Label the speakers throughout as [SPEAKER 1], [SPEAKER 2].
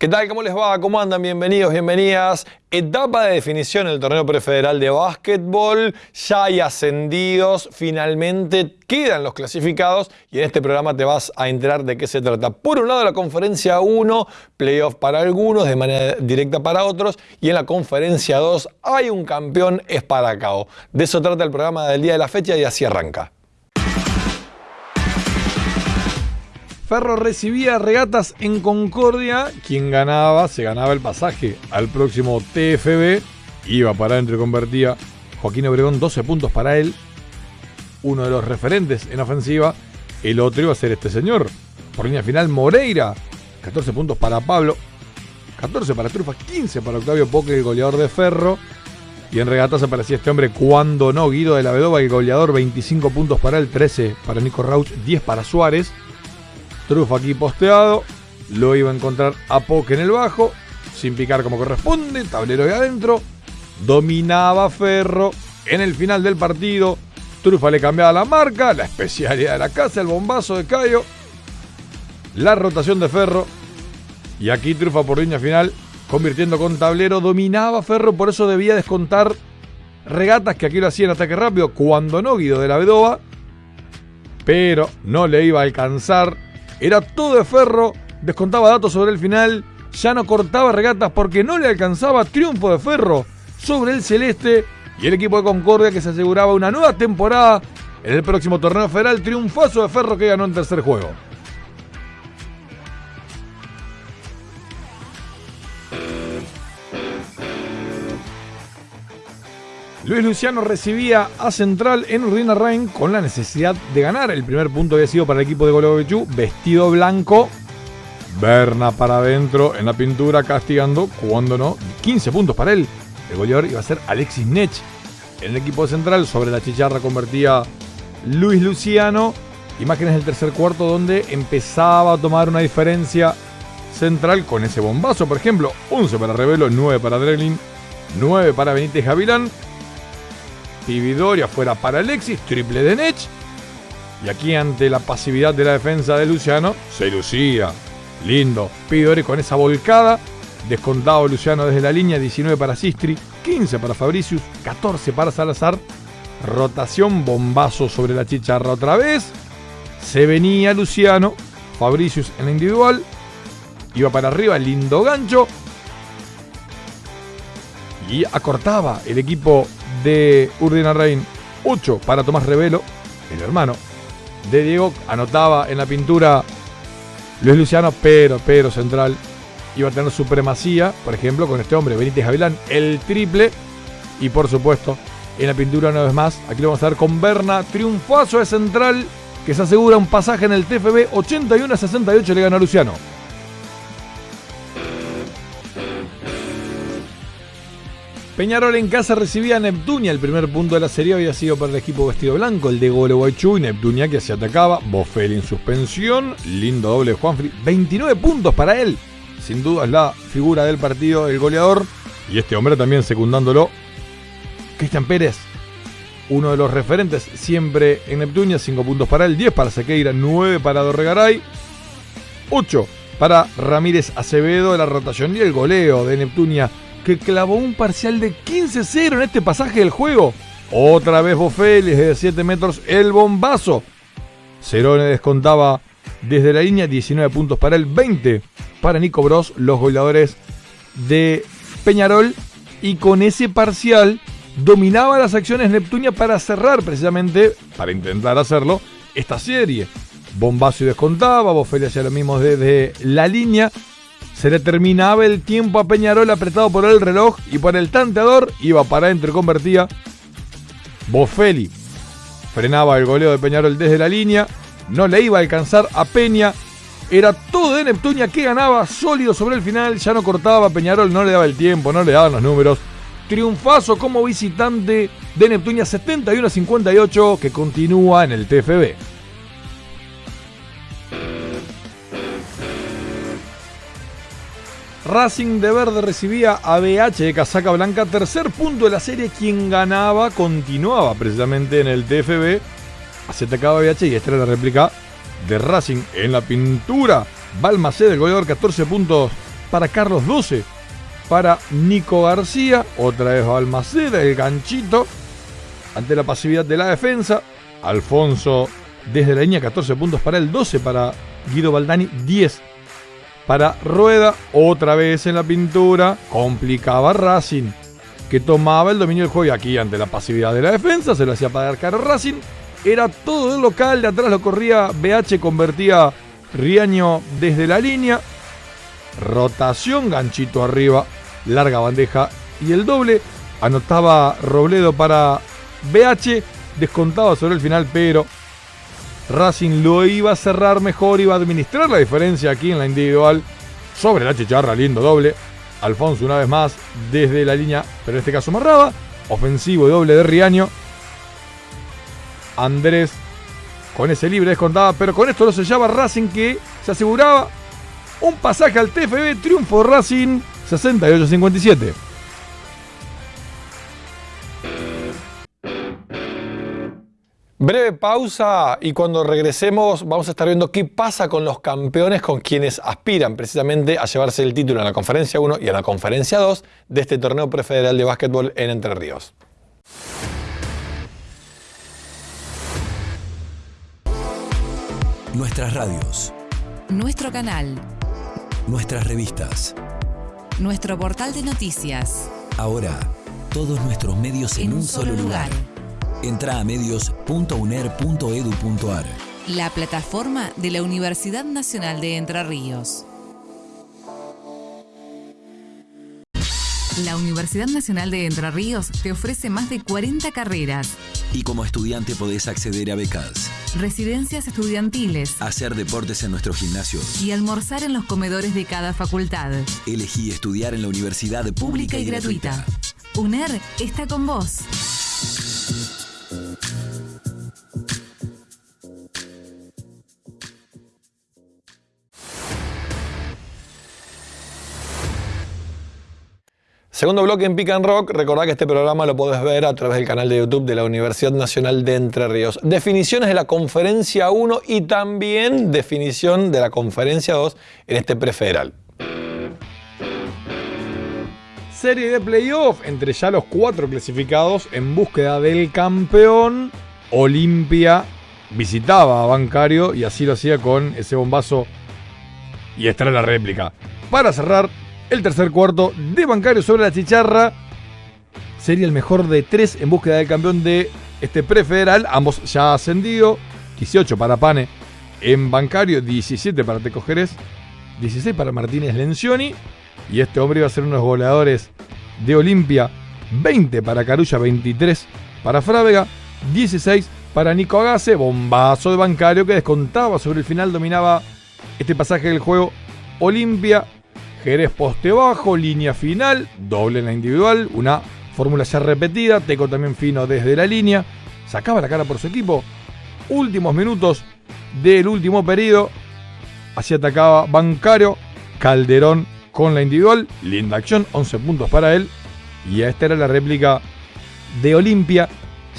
[SPEAKER 1] ¿Qué tal? ¿Cómo les va? ¿Cómo andan? Bienvenidos, bienvenidas. Etapa de definición en el torneo prefederal de básquetbol. Ya hay ascendidos. Finalmente quedan los clasificados y en este programa te vas a enterar de qué se trata. Por un lado, la conferencia 1, playoff para algunos, de manera directa para otros. Y en la conferencia 2 hay un campeón, es para. De eso trata el programa del día de la fecha y así arranca. Ferro recibía regatas en Concordia. Quien ganaba, se ganaba el pasaje al próximo TFB. Iba para adentro convertía Joaquín Obregón 12 puntos para él. Uno de los referentes en ofensiva. El otro iba a ser este señor. Por línea final, Moreira. 14 puntos para Pablo. 14 para Trufa. 15 para Octavio Poque, el goleador de Ferro. Y en regatas aparecía este hombre cuando no, Guido de la Vedova, el goleador, 25 puntos para él, 13 para Nico Rauch, 10 para Suárez. Trufa aquí posteado. Lo iba a encontrar a Poke en el bajo. Sin picar como corresponde. Tablero de adentro. Dominaba Ferro. En el final del partido. Trufa le cambiaba la marca. La especialidad de la casa. El bombazo de Cayo. La rotación de Ferro. Y aquí Trufa por línea final. Convirtiendo con tablero. Dominaba Ferro. Por eso debía descontar regatas que aquí lo hacía en ataque rápido. Cuando no Guido de la Vedova. Pero no le iba a alcanzar era todo de ferro, descontaba datos sobre el final, ya no cortaba regatas porque no le alcanzaba triunfo de ferro sobre el celeste y el equipo de Concordia que se aseguraba una nueva temporada en el próximo torneo federal, triunfazo de ferro que ganó en tercer juego. Luis Luciano recibía a Central en Urdina Rain con la necesidad de ganar. El primer punto había sido para el equipo de Golobechu, vestido blanco. Berna para adentro en la pintura, castigando, cuando no, 15 puntos para él. El goleador iba a ser Alexis Nech. En el equipo de Central, sobre la chicharra convertía Luis Luciano. Imágenes del tercer cuarto donde empezaba a tomar una diferencia central con ese bombazo, por ejemplo. 11 para Revelo, 9 para Drelin, 9 para Benítez Gavilán Vidoria fuera para Alexis, triple de Nech. Y aquí ante la pasividad de la defensa de Luciano, se lucía. Lindo. Pidori con esa volcada. Descontado Luciano desde la línea, 19 para Sistri, 15 para Fabricius, 14 para Salazar. Rotación, bombazo sobre la chicharra otra vez. Se venía Luciano, Fabricius en la individual. Iba para arriba, lindo gancho. Y acortaba el equipo de Urdina Rein, 8 para Tomás Revelo, el hermano de Diego, anotaba en la pintura Luis Luciano, pero, pero Central iba a tener supremacía, por ejemplo, con este hombre, Benítez Javilán, el triple, y por supuesto, en la pintura una vez más, aquí lo vamos a ver con Berna, triunfazo de Central, que se asegura un pasaje en el TFB, 81 a 68 le gana Luciano. Peñarol en casa recibía a Neptunia. El primer punto de la serie había sido para el equipo vestido blanco, el de Gualeguaychú y Neptunia que se atacaba. Bofel en suspensión. Lindo doble de Juanfri. 29 puntos para él. Sin duda es la figura del partido, el goleador. Y este hombre también secundándolo. Cristian Pérez, uno de los referentes siempre en Neptunia. 5 puntos para él, 10 para Sequeira, 9 para Dorregaray. 8 para Ramírez Acevedo la rotación y el goleo de Neptunia que clavó un parcial de 15-0 en este pasaje del juego. Otra vez Bofelli desde 7 metros el bombazo. Cerone descontaba desde la línea 19 puntos para el 20 para Nico Bros, los goleadores de Peñarol. Y con ese parcial dominaba las acciones Neptunia para cerrar precisamente, para intentar hacerlo, esta serie. Bombazo y descontaba, Bofelli hacía lo mismo desde la línea. Se le terminaba el tiempo a Peñarol apretado por el reloj y por el tanteador iba para adentro y convertía. Bofelli frenaba el goleo de Peñarol desde la línea. No le iba a alcanzar a Peña. Era todo de Neptunia que ganaba sólido sobre el final. Ya no cortaba Peñarol, no le daba el tiempo, no le daban los números. Triunfazo como visitante de Neptunia 71 58 que continúa en el TFB. Racing de Verde recibía a BH de Casaca Blanca, tercer punto de la serie. Quien ganaba continuaba precisamente en el TFB. Atacaba BH y esta era la réplica de Racing en la pintura. Balmacé del goleador, 14 puntos para Carlos 12 para Nico García. Otra vez Balmaceda, el ganchito. Ante la pasividad de la defensa. Alfonso desde la línea 14 puntos para el 12 para Guido Baldani, 10 para Rueda. Otra vez en la pintura. Complicaba Racing que tomaba el dominio del juego y aquí ante la pasividad de la defensa se lo hacía pagar caro Racing. Era todo el local, de atrás lo corría BH, convertía Riaño desde la línea. Rotación, ganchito arriba, larga bandeja y el doble. Anotaba Robledo para BH, descontaba sobre el final, pero Racing lo iba a cerrar mejor, iba a administrar la diferencia aquí en la individual sobre la chicharra, lindo doble. Alfonso una vez más desde la línea, pero en este caso Marraba. Ofensivo doble de Riaño. Andrés con ese libre descontaba, pero con esto lo sellaba Racing que se aseguraba un pasaje al TFB, triunfo Racing 68-57. Breve pausa y cuando regresemos vamos a estar viendo qué pasa con los campeones con quienes aspiran precisamente a llevarse el título en la conferencia 1 y en la conferencia 2 de este torneo prefederal de básquetbol en Entre Ríos.
[SPEAKER 2] Nuestras radios.
[SPEAKER 3] Nuestro canal.
[SPEAKER 2] Nuestras revistas.
[SPEAKER 3] Nuestro portal de noticias.
[SPEAKER 2] Ahora, todos nuestros medios en, un, solo lugar. Entra a medios.uner.edu.ar.
[SPEAKER 3] La plataforma de la Universidad Nacional de Entre Ríos. La Universidad Nacional de Entre Ríos te ofrece más de 40 carreras.
[SPEAKER 2] Y como estudiante podés acceder a becas,
[SPEAKER 3] Residencias estudiantiles.
[SPEAKER 2] hacer deportes en nuestro gimnasio.
[SPEAKER 3] Y almorzar en los comedores de cada facultad.
[SPEAKER 2] Elegí estudiar en la universidad pública,
[SPEAKER 3] Pública y gratuita. UNER está con vos.
[SPEAKER 1] Segundo bloque en Pick and Rock. Recordá que este programa lo podés ver a través del canal de YouTube de la Universidad Nacional de Entre Ríos. Definiciones de la conferencia 1 y también definición de la conferencia 2 en este prefederal. Serie de playoff entre ya los cuatro clasificados en búsqueda del campeón. Olimpia visitaba a Bancario y así lo hacía con ese bombazo. Y esta era la réplica. Para cerrar, el tercer cuarto de Bancario sobre la chicharra. Sería el mejor de tres en búsqueda del campeón de este prefederal. Ambos ya ascendido. 18 para Pane en Bancario, 17 para Teco Jerez, 16 para Martínez Lencioni. Y este hombre iba a ser uno de los goleadores de Olimpia. 20 para Carulla, 23 para Frávega, 16 para Nico Agase. Bombazo de Bancario que descontaba sobre el final, dominaba este pasaje del juego. Olimpia Jerez poste bajo, línea final, doble en la individual, una fórmula ya repetida, Teco también fino desde la línea, sacaba la cara por su equipo. Últimos minutos del último periodo, así atacaba Bancario, Calderón con la individual, linda acción, 11 puntos para él. Y esta era la réplica de Olimpia,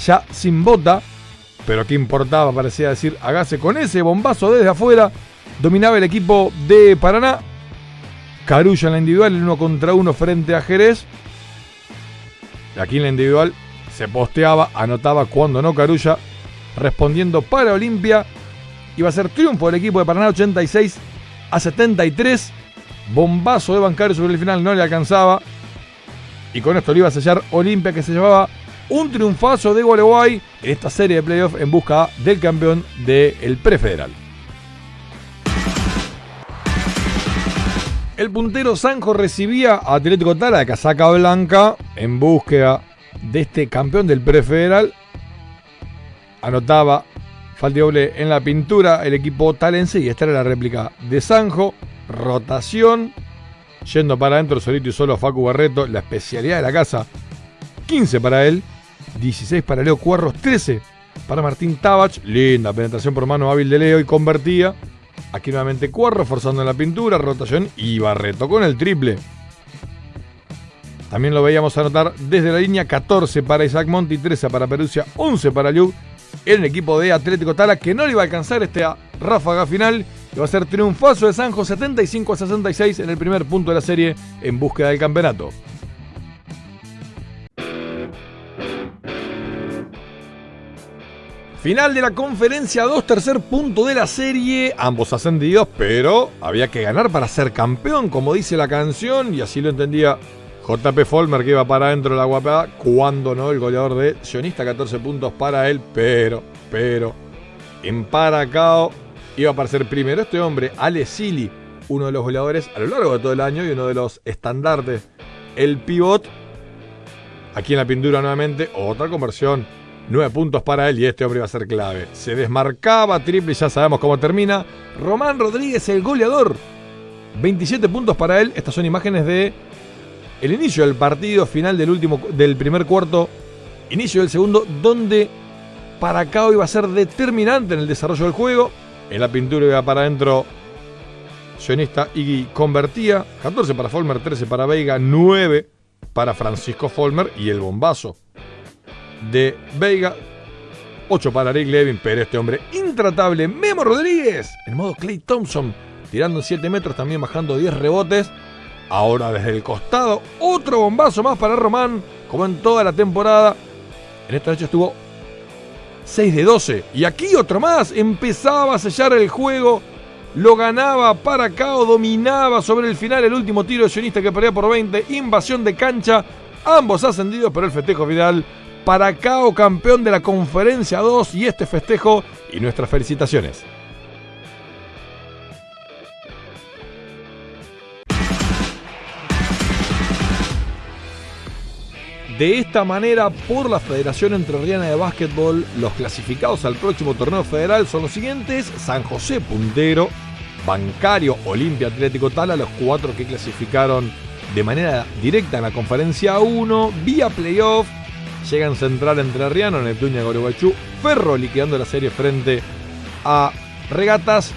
[SPEAKER 1] ya sin bota, pero que importaba, parecía decir, hágase con ese bombazo desde afuera. Dominaba el equipo de Paraná, Carulla en la individual, el uno contra uno frente a Jerez. Aquí en la individual se posteaba, anotaba cuando no Carulla, respondiendo para Olimpia. Iba a ser triunfo del equipo de Paraná 86 a 73. Bombazo de Bancario sobre el final, no le alcanzaba. Y con esto le iba a sellar Olimpia que se llevaba un triunfazo de Gualeguay en esta serie de playoffs en busca del campeón del prefederal. El puntero Sanjo recibía a Atlético Tala de casaca blanca en búsqueda de este campeón del prefederal. Anotaba falta doble en la pintura el equipo talense y esta era la réplica de Sanjo. Rotación. Yendo para adentro solito y solo Facu Barreto, la especialidad de la casa. 15 para él, 16 para Leo Cuarros, 13 para Martín Tabach. Linda penetración por mano hábil de Leo y convertía. Aquí nuevamente Cuarro forzando la pintura, rotación y Barreto con el triple. También lo veíamos anotar desde la línea 14 para Isaac Monti, 13 para Perusia, 11 para Liu. En el equipo de Atlético Tala que no le iba a alcanzar esta ráfaga final Y va a ser triunfazo de Sanjo 75 a 66 en el primer punto de la serie en búsqueda del campeonato. Final de la conferencia 2, tercer punto de la serie, ambos ascendidos, pero había que ganar para ser campeón, como dice la canción, y así lo entendía JP Folmer que iba para adentro de la guapada, cuando no, el goleador de Sionista, 14 puntos para él, pero, pero, en Paracao iba a aparecer primero este hombre, Ale Sili, uno de los goleadores a lo largo de todo el año y uno de los estandartes, el pivot, aquí en la pintura nuevamente, otra conversión 9 puntos para él y este hombre iba a ser clave. Se desmarcaba triple, ya sabemos cómo termina. Román Rodríguez, el goleador. 27 puntos para él. Estas son imágenes de el inicio del partido, final del último del primer cuarto, inicio del segundo, donde Paracao iba a ser determinante en el desarrollo del juego. En la pintura iba para adentro Sionista y convertía. 14 para Folmer, 13 para Veiga, 9 para Francisco Folmer y el bombazo de Veiga. 8 para Rick Levin, pero este hombre intratable, Memo Rodríguez, en modo Clay Thompson, tirando 7 metros, también bajando 10 rebotes. Ahora desde el costado, otro bombazo más para Román, como en toda la temporada. En esta noche estuvo 6 de 12. Y aquí otro más, empezaba a sellar el juego. Lo ganaba para acá dominaba sobre el final el último tiro de sionista que perdía por 20. Invasión de cancha. Ambos ascendidos, pero el festejo final para Cao campeón de la conferencia 2 y este festejo y nuestras felicitaciones. De esta manera, por la Federación Entrerriana de Básquetbol, los clasificados al próximo torneo federal son los siguientes: San José puntero, Bancario, Olimpia Atlético Tala, los cuatro que clasificaron de manera directa en la conferencia 1, vía playoff, Llegan Central Entrerriano, Neptunia Goruguaychú, Ferro liquidando la serie frente a Regatas.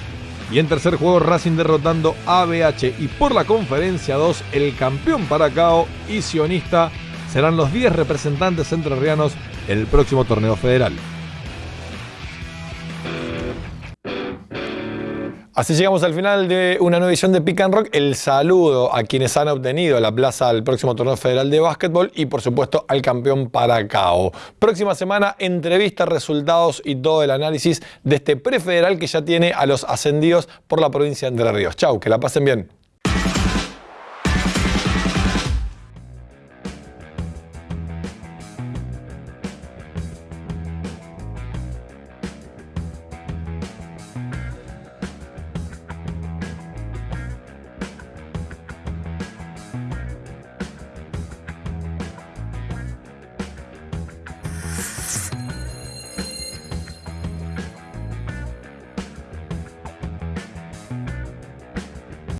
[SPEAKER 1] Y en tercer juego Racing derrotando a BH. Y por la conferencia 2, el campeón Paracao y Sionista serán los 10 representantes entrerrianos en el próximo torneo federal. Así llegamos al final de una nueva edición de Pick and Rock. El saludo a quienes han obtenido la plaza al próximo torneo federal de básquetbol y por supuesto al campeón Paracao. Próxima semana, entrevistas, resultados y todo el análisis de este prefederal que ya tiene a los ascendidos por la provincia de Entre Ríos. Chau, que la pasen bien.